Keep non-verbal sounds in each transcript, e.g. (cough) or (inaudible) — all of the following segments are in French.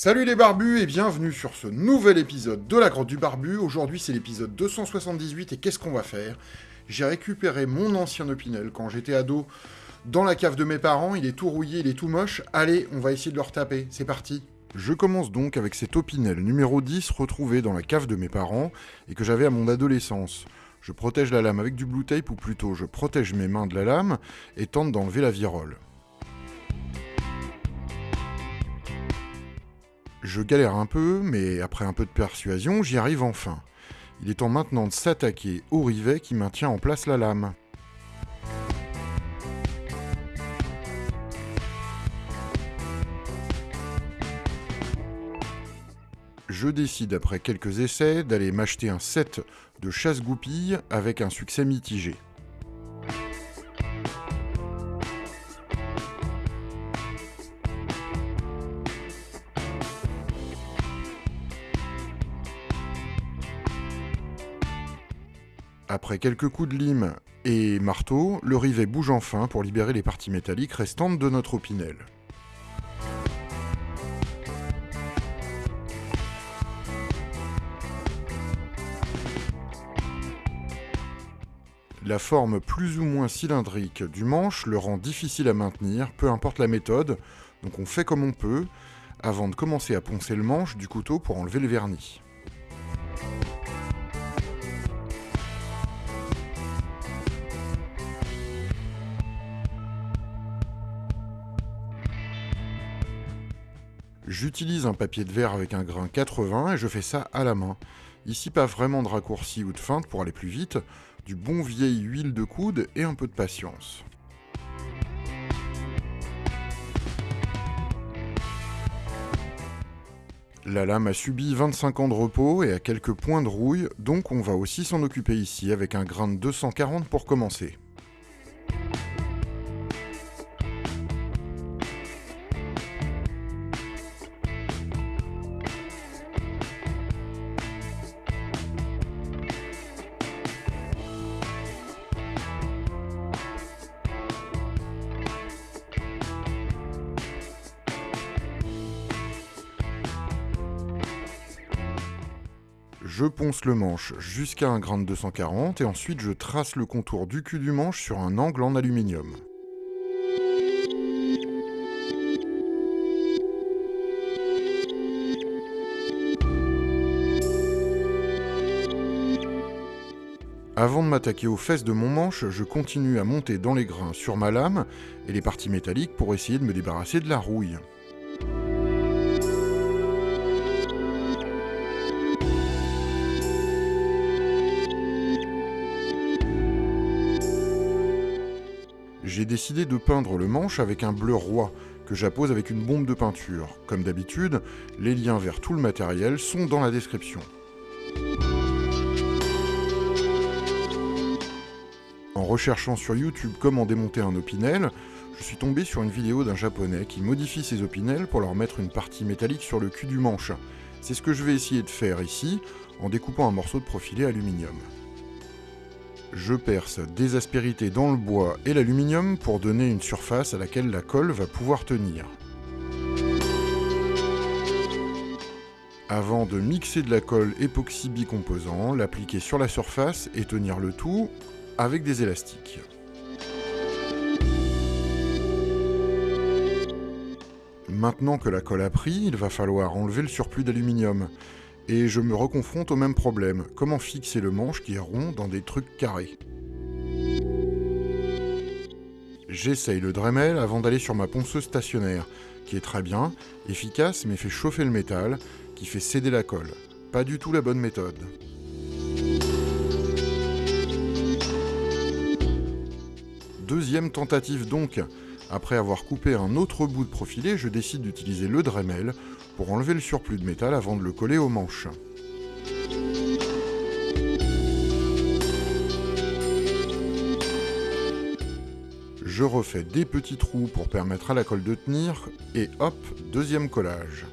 Salut les barbus et bienvenue sur ce nouvel épisode de la grotte du barbu. Aujourd'hui c'est l'épisode 278 et qu'est-ce qu'on va faire? J'ai récupéré mon ancien Opinel quand j'étais ado dans la cave de mes parents, il est tout rouillé, il est tout moche. Allez, on va essayer de le retaper, c'est parti je commence donc avec cet Opinel numéro 10 retrouvé dans la cave de mes parents et que j'avais à mon adolescence. Je protège la lame avec du blue tape ou plutôt je protège mes mains de la lame et tente d'enlever la virole. Je galère un peu, mais après un peu de persuasion, j'y arrive enfin. Il est temps maintenant de s'attaquer au rivet qui maintient en place la lame. Je décide après quelques essais d'aller m'acheter un set de chasse-goupilles avec un succès mitigé. Après quelques coups de lime et marteau, le rivet bouge enfin pour libérer les parties métalliques restantes de notre opinel. La forme plus ou moins cylindrique du manche le rend difficile à maintenir, peu importe la méthode, donc on fait comme on peut, avant de commencer à poncer le manche du couteau pour enlever le vernis. J'utilise un papier de verre avec un grain 80 et je fais ça à la main. Ici pas vraiment de raccourci ou de feinte pour aller plus vite, du bon vieil huile de coude et un peu de patience. La lame a subi 25 ans de repos et a quelques points de rouille, donc on va aussi s'en occuper ici avec un grain de 240 pour commencer. Je ponce le manche jusqu'à un grain de 240 et ensuite je trace le contour du cul du manche sur un angle en aluminium. Avant de m'attaquer aux fesses de mon manche, je continue à monter dans les grains sur ma lame et les parties métalliques pour essayer de me débarrasser de la rouille. J'ai décidé de peindre le manche avec un bleu roi, que j'appose avec une bombe de peinture. Comme d'habitude, les liens vers tout le matériel sont dans la description. En recherchant sur YouTube comment démonter un opinel, je suis tombé sur une vidéo d'un japonais qui modifie ses opinels pour leur mettre une partie métallique sur le cul du manche. C'est ce que je vais essayer de faire ici, en découpant un morceau de profilé aluminium. Je perce des aspérités dans le bois et l'aluminium pour donner une surface à laquelle la colle va pouvoir tenir. Avant de mixer de la colle époxy bicomposant, l'appliquer sur la surface et tenir le tout avec des élastiques. Maintenant que la colle a pris, il va falloir enlever le surplus d'aluminium et je me reconfronte au même problème. Comment fixer le manche qui est rond dans des trucs carrés? J'essaye le Dremel avant d'aller sur ma ponceuse stationnaire, qui est très bien, efficace mais fait chauffer le métal, qui fait céder la colle. Pas du tout la bonne méthode. Deuxième tentative donc. Après avoir coupé un autre bout de profilé, je décide d'utiliser le Dremel pour enlever le surplus de métal avant de le coller aux manches. Je refais des petits trous pour permettre à la colle de tenir, et hop, deuxième collage.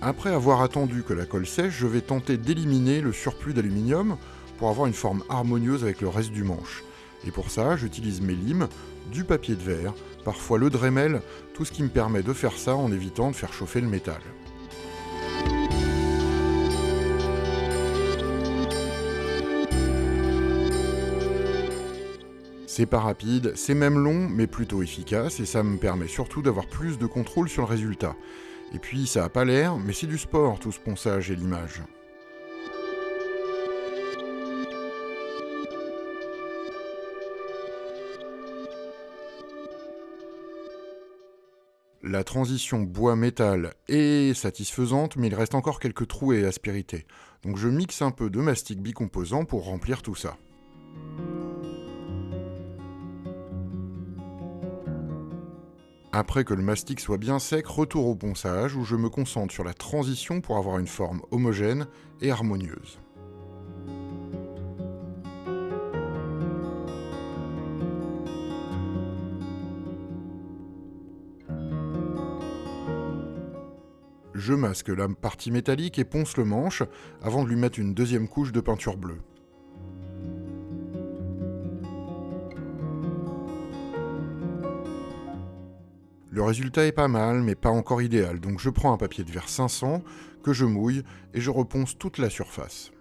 Après avoir attendu que la colle sèche, je vais tenter d'éliminer le surplus d'aluminium pour avoir une forme harmonieuse avec le reste du manche. Et pour ça, j'utilise mes limes, du papier de verre, parfois le Dremel, tout ce qui me permet de faire ça en évitant de faire chauffer le métal. C'est pas rapide, c'est même long, mais plutôt efficace, et ça me permet surtout d'avoir plus de contrôle sur le résultat. Et puis ça a pas l'air, mais c'est du sport tout ce ponçage et l'image. La transition bois-métal est satisfaisante, mais il reste encore quelques trous et aspérités. Donc je mixe un peu de mastic bicomposant pour remplir tout ça. Après que le mastic soit bien sec, retour au ponçage où je me concentre sur la transition pour avoir une forme homogène et harmonieuse. Je masque la partie métallique et ponce le manche avant de lui mettre une deuxième couche de peinture bleue. Le résultat est pas mal, mais pas encore idéal, donc je prends un papier de verre 500 que je mouille et je reponce toute la surface.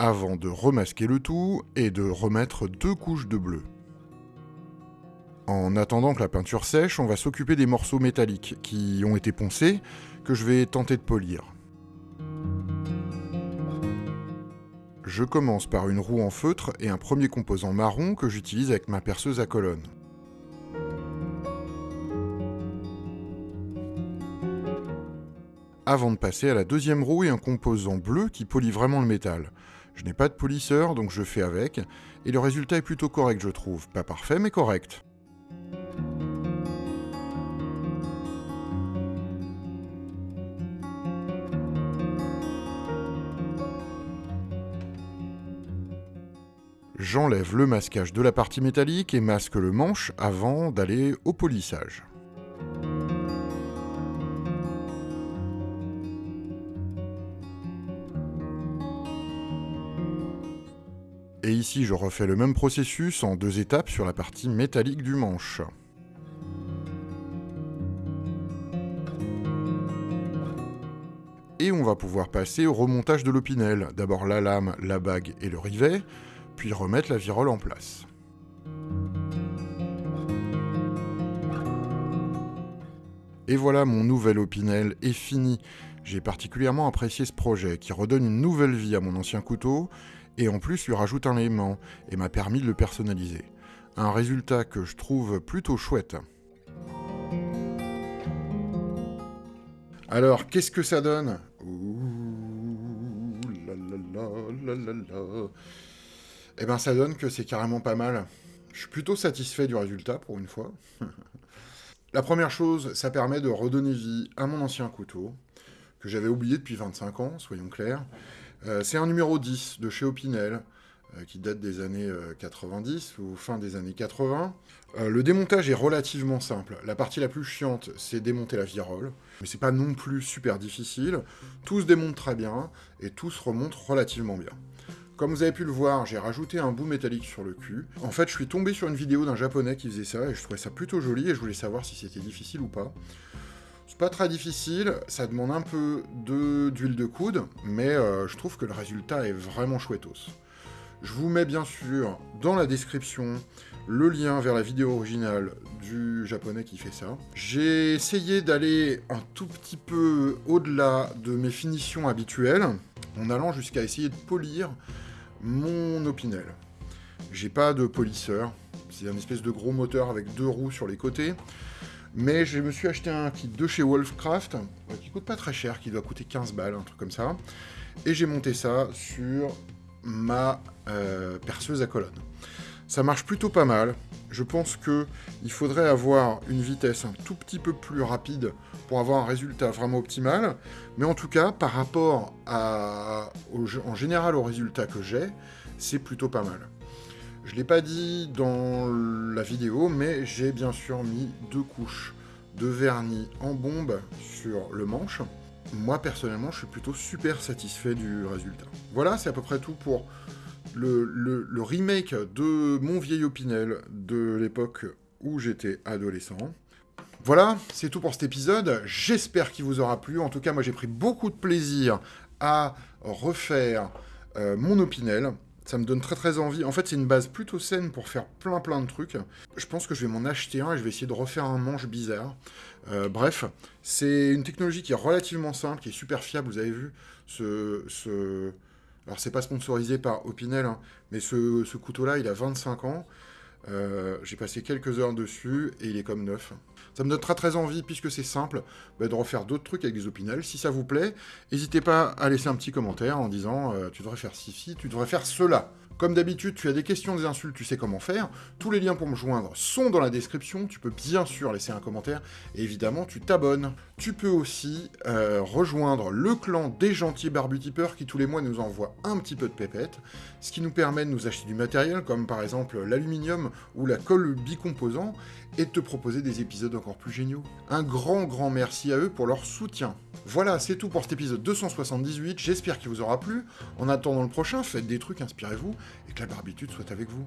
Avant de remasquer le tout et de remettre deux couches de bleu. En attendant que la peinture sèche, on va s'occuper des morceaux métalliques qui ont été poncés, que je vais tenter de polir. Je commence par une roue en feutre et un premier composant marron que j'utilise avec ma perceuse à colonne. Avant de passer à la deuxième roue et un composant bleu qui polie vraiment le métal. Je n'ai pas de polisseur donc je fais avec, et le résultat est plutôt correct je trouve. Pas parfait mais correct. J'enlève le masquage de la partie métallique et masque le manche avant d'aller au polissage. Et ici, je refais le même processus en deux étapes sur la partie métallique du manche. Et on va pouvoir passer au remontage de l'opinel. D'abord la lame, la bague et le rivet, puis remettre la virole en place. Et voilà, mon nouvel Opinel est fini. J'ai particulièrement apprécié ce projet qui redonne une nouvelle vie à mon ancien couteau et en plus lui rajoute un aimant et m'a permis de le personnaliser. Un résultat que je trouve plutôt chouette. Alors, qu'est-ce que ça donne? Ouh, la la la eh ben ça donne que c'est carrément pas mal. Je suis plutôt satisfait du résultat pour une fois. (laughs) La première chose, ça permet de redonner vie à mon ancien couteau, que j'avais oublié depuis 25 ans, soyons clairs. Euh, c'est un numéro 10 de chez Opinel, euh, qui date des années 90 euh, ou fin des années 80. le démontage est relativement simple. La partie la plus chiante, c'est démonter la virole, mais c'est pas non plus super difficile. Tout se démonte très bien, et tout se remonte relativement bien. Comme vous avez pu le voir, j'ai rajouté un bout métallique sur le cul. En fait, je suis tombé sur une vidéo d'un japonais qui faisait ça, et je trouvais ça plutôt joli, et je voulais savoir si c'était difficile ou pas. C'est pas très difficile, ça demande un peu d'huile de, coude, mais euh, je trouve que le résultat est vraiment chouettos. Je vous mets bien sûr dans la description le lien vers la vidéo originale du japonais qui fait ça. J'ai essayé d'aller un tout petit peu au-delà de mes finitions habituelles, en allant jusqu'à essayer de polir mon Opinel. J'ai pas de polisseur, c'est un espèce de gros moteur avec deux roues sur les côtés. Mais je me suis acheté un kit de chez Wolfcraft, euh, qui coûte pas très cher, qui doit coûter 15 balles, un truc comme ça. Et j'ai monté ça sur ma euh, perceuse à colonne. Ça marche plutôt pas mal. Je pense qu'il faudrait avoir une vitesse un tout petit peu plus rapide pour avoir un résultat vraiment optimal. Mais en tout cas, par rapport à, en général au résultat que j'ai, c'est plutôt pas mal. Je ne l'ai pas dit dans la vidéo, mais j'ai bien sûr mis deux couches de vernis en bombe sur le manche. Moi, personnellement, je suis plutôt super satisfait du résultat. Voilà, c'est à peu près tout pour le, remake de mon vieil Opinel de l'époque où j'étais adolescent. Voilà, c'est tout pour cet épisode. J'espère qu'il vous aura plu. En tout cas, moi, j'ai pris beaucoup de plaisir à refaire euh, mon Opinel. Ça me donne très très envie. En fait, c'est une base plutôt saine pour faire plein plein de trucs. Je pense que je vais m'en acheter un et je vais essayer de refaire un manche bizarre. Euh, bref, c'est une technologie qui est relativement simple, qui est super fiable. Vous avez vu ce... Alors, c'est pas sponsorisé par Opinel, hein, mais ce, couteau-là, il a 25 ans. Euh, j'ai passé quelques heures dessus et il est comme neuf. Ça me donne très envie, puisque c'est simple, bah, de refaire d'autres trucs avec des opinels. Si ça vous plaît, n'hésitez pas à laisser un petit commentaire en disant euh, tu devrais faire ci, tu devrais faire cela. Comme d'habitude, tu as des questions, des insultes, tu sais comment faire. Tous les liens pour me joindre sont dans la description. Tu peux bien sûr laisser un commentaire. Et évidemment, tu t'abonnes. Tu peux aussi euh, rejoindre le clan des gentils barbutipeurs qui tous les mois nous envoient un petit peu de pépettes. Ce qui nous permet de nous acheter du matériel, comme par exemple l'aluminium ou la colle bicomposant, et de te proposer des épisodes encore plus géniaux. Un grand, grand merci à eux pour leur soutien. Voilà, c'est tout pour cet épisode 278. J'espère qu'il vous aura plu. En attendant le prochain, faites des trucs, inspirez-vous et que la barbitude soit avec vous.